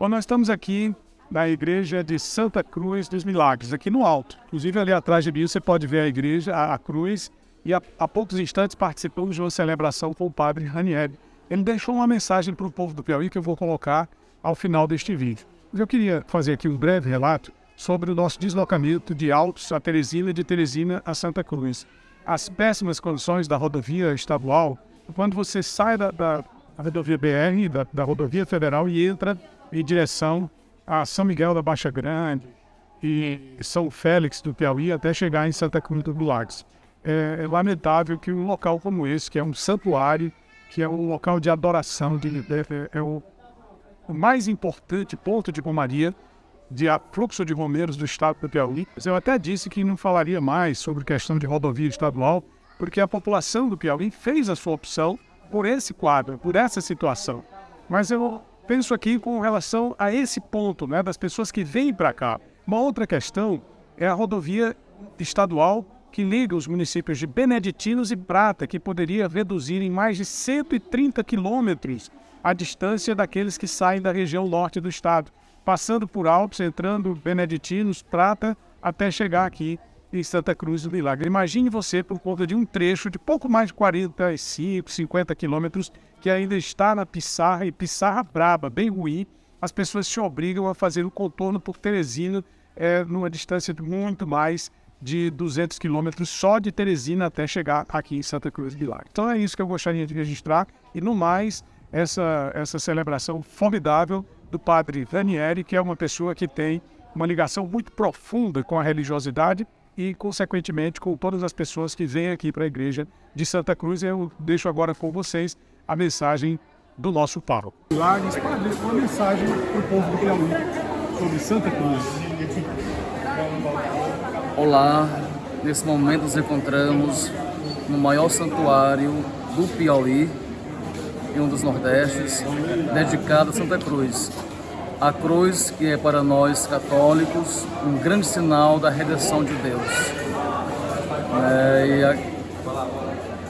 Bom, nós estamos aqui na igreja de Santa Cruz dos Milagres, aqui no alto. Inclusive, ali atrás de mim, você pode ver a igreja, a, a cruz, e há, há, poucos instantes participamos de uma celebração com o padre Ranieri. Ele deixou uma mensagem para o povo do Piauí que eu vou colocar ao final deste vídeo. Eu queria fazer aqui um breve relato sobre o nosso deslocamento de Altos a Teresina e de Teresina a Santa Cruz. As péssimas condições da rodovia estadual, quando você sai da, da rodovia BR, da, da rodovia federal e entra em direção a São Miguel da Baixa Grande e São Félix do Piauí até chegar em Santa Cruz do Lagos. É, é, lamentável que um local como esse, que é um santuário, que é um local de adoração, de, é, é o, o, mais importante ponto de romaria, de fluxo de romeiros do estado do Piauí. Eu até disse que não falaria mais sobre questão de rodovia estadual, porque a população do Piauí fez a sua opção por esse quadro, por essa situação. Mas eu penso aqui com relação a esse ponto, né, das pessoas que vêm para cá. Uma outra questão é a rodovia estadual que liga os municípios de Beneditinos e Prata, que poderia reduzir em mais de 130 quilômetros a distância daqueles que saem da região norte do estado, passando por Alpes, entrando Beneditinos, Prata, até chegar aqui em Santa Cruz do Milagre. Imagine você por conta de um trecho de pouco mais de 45, 50 quilômetros que ainda está na pissarra e pissarra braba, bem ruim. As pessoas se obrigam a fazer o contorno por Teresina é, numa distância de muito mais de 200 quilômetros só de Teresina até chegar aqui em Santa Cruz do Milagre. Então é isso que eu gostaria de registrar e no mais essa, essa celebração formidável do padre Ranieri, que é uma pessoa que tem uma ligação muito profunda com a religiosidade e, consequentemente, com todas as pessoas que vêm aqui para a igreja de Santa Cruz. Eu deixo agora com vocês a mensagem do nosso pároco. Milagres, padre, uma mensagem para o povo do Piauí sobre Santa Cruz. Olá, nesse momento nos encontramos no maior santuário do Piauí, em um dos Nordestes, dedicado a Santa Cruz. A cruz que é para nós católicos um grande sinal da redenção de Deus. É, e, a,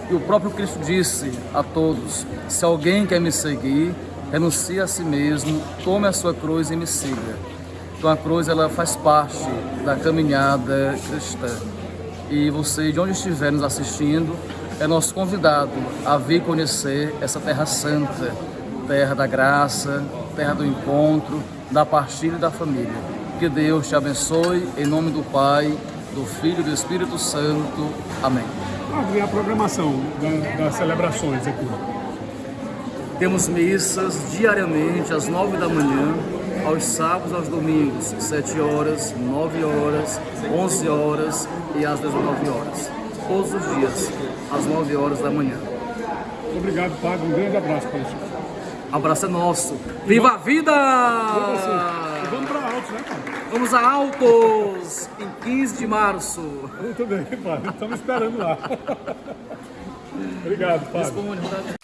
e o próprio Cristo disse a todos, se alguém quer me seguir, renuncie a si mesmo, tome a sua cruz e me siga. Então a cruz ela faz parte da caminhada cristã. E você, de onde estiver nos assistindo, é nosso convidado a vir conhecer essa terra santa, terra da graça, terra do encontro, da partilha e da família. Que Deus te abençoe, em nome do Pai, do Filho e do Espírito Santo. Amém. Ah, a programação das celebrações aqui? Temos missas diariamente às nove da manhã, aos sábados, aos domingos, sete horas, nove horas, onze horas e às dezenove horas. Todos os dias, às nove horas da manhã. Obrigado, Padre. Um grande abraço para você abraço é nosso. Viva a vida! vamos para Altos, né, pai? Vamos a Altos, em 15 de março. Muito bem, pai. Estamos esperando lá. Obrigado, pai.